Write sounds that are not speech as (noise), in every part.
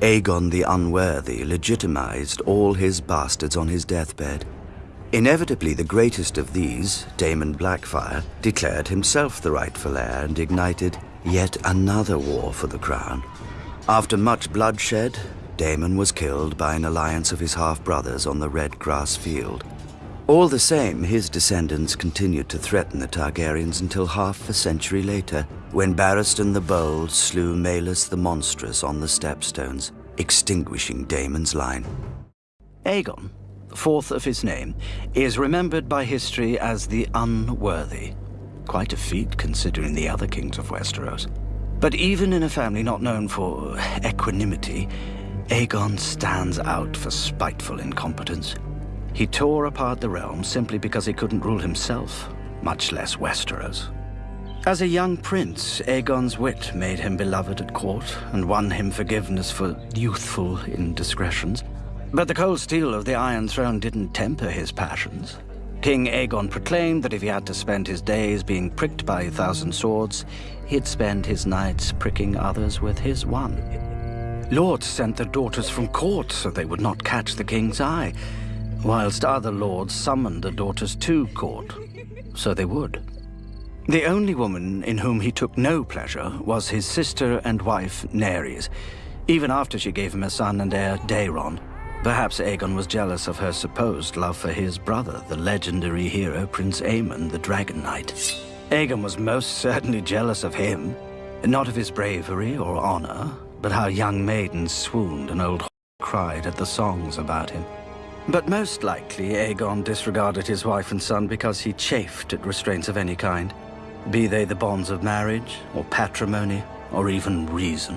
Aegon the Unworthy legitimized all his bastards on his deathbed. Inevitably, the greatest of these, Daemon Blackfyre, declared himself the rightful heir and ignited yet another war for the crown. After much bloodshed, Daemon was killed by an alliance of his half-brothers on the Red Grass Field. All the same, his descendants continued to threaten the Targaryens until half a century later, when Barristan the Bold slew Maelys the Monstrous on the Stepstones, extinguishing Daemon's line. Aegon, fourth of his name, is remembered by history as the Unworthy. Quite a feat considering the other kings of Westeros. But even in a family not known for equanimity, Aegon stands out for spiteful incompetence. He tore apart the realm simply because he couldn't rule himself, much less Westeros. As a young prince, Aegon's wit made him beloved at court and won him forgiveness for youthful indiscretions. But the cold steel of the Iron Throne didn't temper his passions. King Aegon proclaimed that if he had to spend his days being pricked by a thousand swords, he'd spend his nights pricking others with his one. Lords sent their daughters from court so they would not catch the king's eye, whilst other lords summoned the daughters to court, so they would. The only woman in whom he took no pleasure was his sister and wife, Naerys, even after she gave him a son and heir, Daeron, Perhaps Aegon was jealous of her supposed love for his brother, the legendary hero Prince Aemon, the Dragon Knight. Aegon was most (laughs) certainly jealous of him, not of his bravery or honor, but how young maidens swooned and old cried at the songs about him. But most likely, Aegon disregarded his wife and son because he chafed at restraints of any kind, be they the bonds of marriage, or patrimony, or even reason.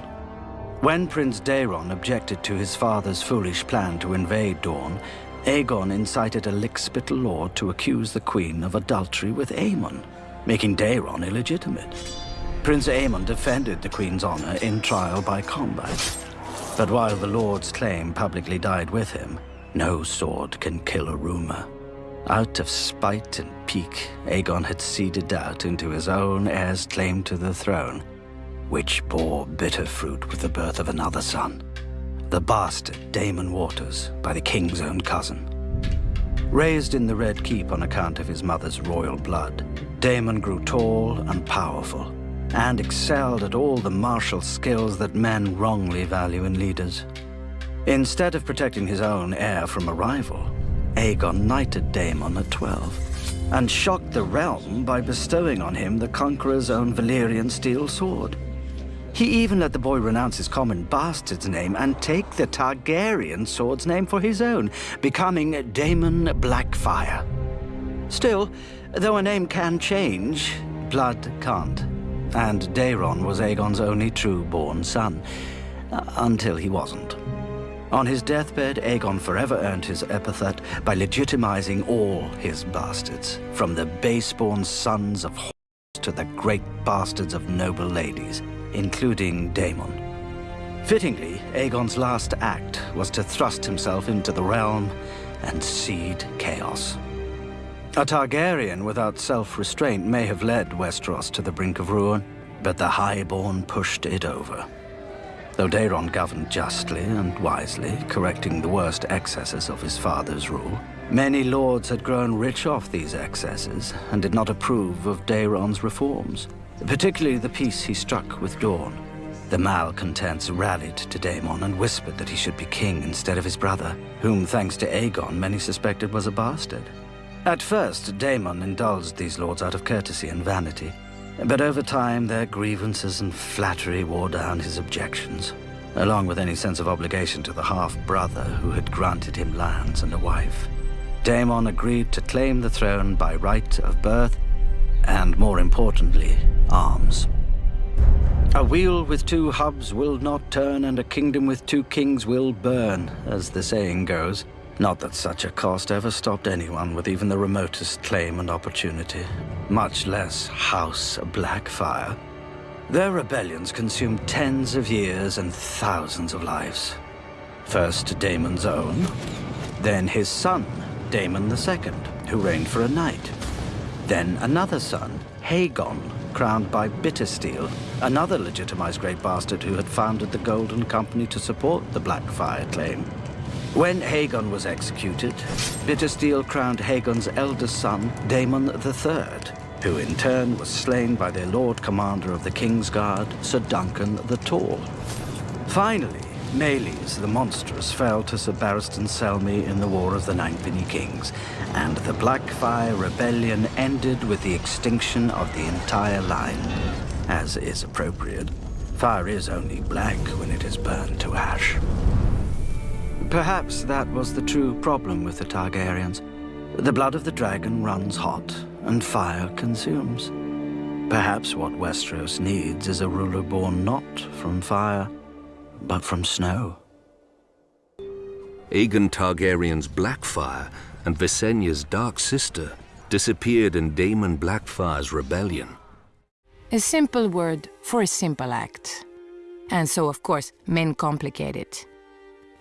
When Prince Daeron objected to his father's foolish plan to invade Dorne, Aegon incited a lickspittle lord to accuse the queen of adultery with Aemon, making Daeron illegitimate. Prince Aemon defended the queen's honor in trial by combat. But while the lord's claim publicly died with him, no sword can kill a rumor. Out of spite and pique, Aegon had seeded doubt into his own heir's claim to the throne, which bore bitter fruit with the birth of another son, the bastard Daemon Waters by the king's own cousin. Raised in the Red Keep on account of his mother's royal blood, Daemon grew tall and powerful, and excelled at all the martial skills that men wrongly value in leaders. Instead of protecting his own heir from a rival, Aegon knighted Daemon at 12, and shocked the realm by bestowing on him the Conqueror's own Valyrian steel sword. He even let the boy renounce his common bastard's name and take the Targaryen sword's name for his own, becoming Daemon Blackfyre. Still, though a name can change, blood can't. And Daeron was Aegon's only true-born son, uh, until he wasn't. On his deathbed, Aegon forever earned his epithet by legitimizing all his bastards, from the base-born sons of to the great bastards of noble ladies including Daemon. Fittingly, Aegon's last act was to thrust himself into the realm and seed chaos. A Targaryen without self-restraint may have led Westeros to the brink of ruin, but the Highborn pushed it over. Though Daeron governed justly and wisely, correcting the worst excesses of his father's rule, many lords had grown rich off these excesses and did not approve of Daeron's reforms particularly the peace he struck with Dorne. The malcontents rallied to Daemon and whispered that he should be king instead of his brother, whom, thanks to Aegon, many suspected was a bastard. At first, Daemon indulged these lords out of courtesy and vanity, but over time their grievances and flattery wore down his objections, along with any sense of obligation to the half-brother who had granted him lands and a wife. Daemon agreed to claim the throne by right of birth and more importantly, arms. A wheel with two hubs will not turn, and a kingdom with two kings will burn, as the saying goes. Not that such a cost ever stopped anyone with even the remotest claim and opportunity, much less House Blackfyre. Their rebellions consumed tens of years and thousands of lives. First Daemon's own, then his son, Daemon II, who reigned for a night. Then another son, Haegon, crowned by Bittersteel, another legitimized Great Bastard who had founded the Golden Company to support the Blackfyre claim. When Haegon was executed, Bittersteel crowned Haegon's eldest son, Daemon III, who in turn was slain by their Lord Commander of the Kingsguard, Sir Duncan the Tall. Finally, Maelys the Monstrous fell to Sir Barristan Selmy in the War of the Ninepenny Kings, and the Blackfyre Rebellion ended with the extinction of the entire line, as is appropriate. Fire is only black when it is burned to ash. Perhaps that was the true problem with the Targaryens. The blood of the dragon runs hot, and fire consumes. Perhaps what Westeros needs is a ruler born not from fire, but from snow. Aegon Targaryen's Blackfyre and Visenya's Dark Sister disappeared in Daemon Blackfyre's rebellion. A simple word for a simple act. And so, of course, men complicate it.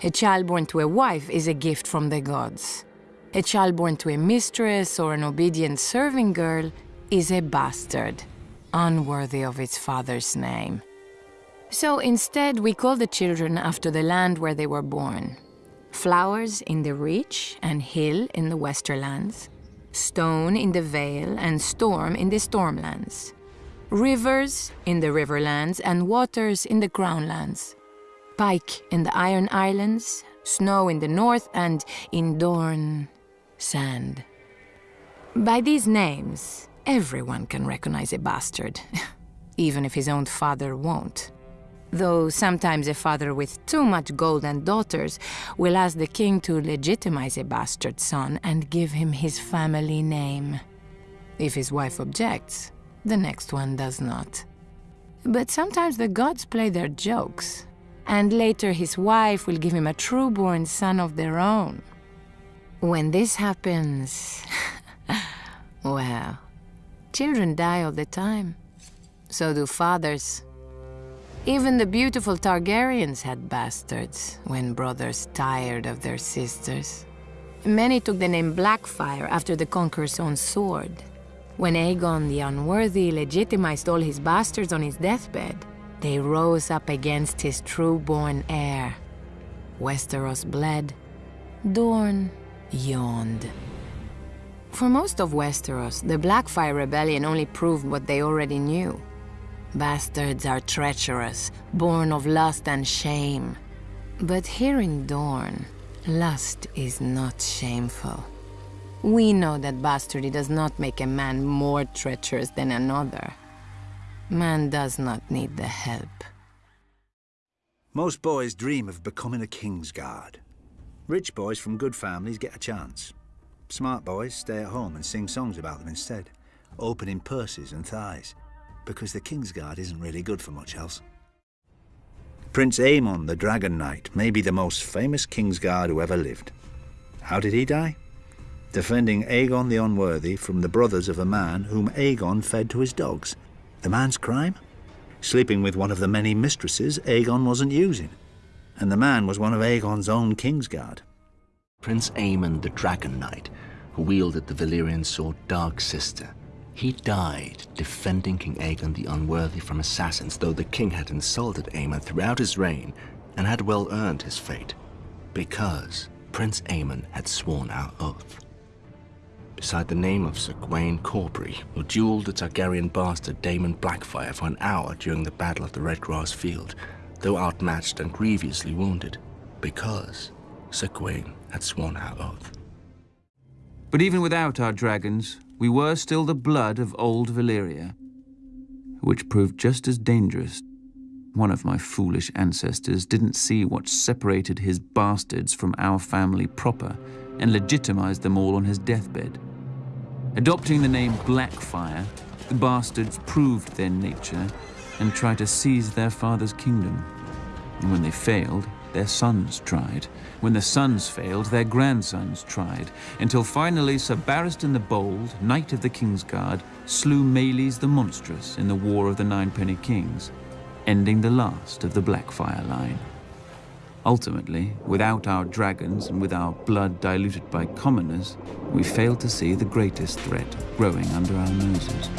A child born to a wife is a gift from the gods. A child born to a mistress or an obedient serving girl is a bastard, unworthy of its father's name. So instead, we call the children after the land where they were born. Flowers in the Reach and Hill in the Westerlands, Stone in the Vale and Storm in the Stormlands, Rivers in the Riverlands and Waters in the Crownlands, Pyke in the Iron Islands, Snow in the North and in Dorne, Sand. By these names, everyone can recognize a bastard, (laughs) even if his own father won't though sometimes a father with too much gold and daughters will ask the king to legitimize a bastard son and give him his family name. If his wife objects, the next one does not. But sometimes the gods play their jokes, and later his wife will give him a true-born son of their own. When this happens, (laughs) well, children die all the time. So do fathers. Even the beautiful Targaryens had bastards when brothers tired of their sisters. Many took the name Blackfyre after the Conqueror's own sword. When Aegon the Unworthy legitimized all his bastards on his deathbed, they rose up against his true-born heir. Westeros bled. Dorne yawned. For most of Westeros, the Blackfyre Rebellion only proved what they already knew. Bastards are treacherous, born of lust and shame. But here in Dorne, lust is not shameful. We know that bastardy does not make a man more treacherous than another. Man does not need the help. Most boys dream of becoming a Kingsguard. Rich boys from good families get a chance. Smart boys stay at home and sing songs about them instead, opening purses and thighs because the Kingsguard isn't really good for much else. Prince Aemon the Dragon Knight may be the most famous Kingsguard who ever lived. How did he die? Defending Aegon the Unworthy from the brothers of a man whom Aegon fed to his dogs. The man's crime? Sleeping with one of the many mistresses Aegon wasn't using. And the man was one of Aegon's own Kingsguard. Prince Aemon the Dragon Knight, who wielded the Valyrian sword Dark Sister, he died defending King Aegon the Unworthy from assassins, though the king had insulted Aemon throughout his reign and had well earned his fate, because Prince Aemon had sworn our oath. Beside the name of Sir Gwayne Corbray, who dueled the Targaryen bastard Daemon Blackfyre for an hour during the Battle of the Red Grass Field, though outmatched and grievously wounded, because Sir Gwayne had sworn our oath. But even without our dragons, we were still the blood of old Valyria, which proved just as dangerous. One of my foolish ancestors didn't see what separated his bastards from our family proper and legitimized them all on his deathbed. Adopting the name Blackfyre, the bastards proved their nature and tried to seize their father's kingdom. And when they failed, their sons tried. When the sons failed, their grandsons tried, until finally Sir Barristan the Bold, Knight of the Kingsguard, slew Maelys the Monstrous in the War of the Ninepenny Kings, ending the last of the Blackfyre line. Ultimately, without our dragons and with our blood diluted by commoners, we fail to see the greatest threat growing under our noses.